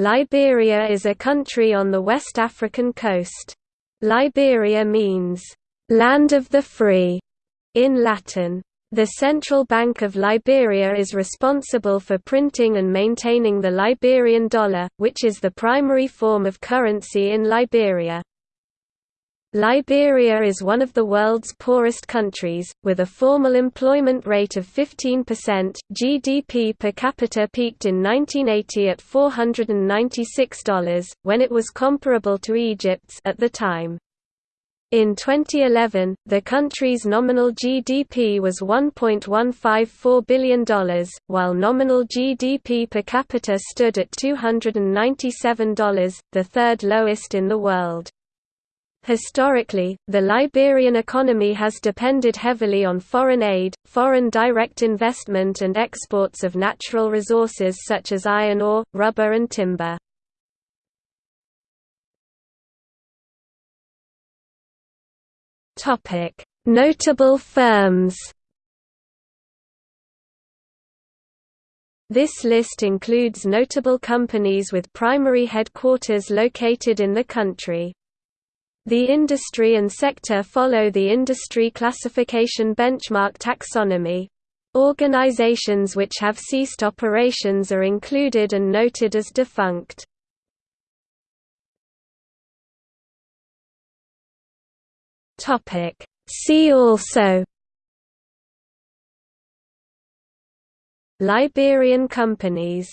Liberia is a country on the West African coast. Liberia means, "...land of the free", in Latin. The Central Bank of Liberia is responsible for printing and maintaining the Liberian dollar, which is the primary form of currency in Liberia. Liberia is one of the world's poorest countries, with a formal employment rate of 15%. GDP per capita peaked in 1980 at $496, when it was comparable to Egypt's at the time. In 2011, the country's nominal GDP was $1.154 billion, while nominal GDP per capita stood at $297, the third lowest in the world. Historically, the Liberian economy has depended heavily on foreign aid, foreign direct investment and exports of natural resources such as iron ore, rubber and timber. Notable firms This list includes notable companies with primary headquarters located in the country. The industry and sector follow the industry classification benchmark taxonomy. Organizations which have ceased operations are included and noted as defunct. See also Liberian companies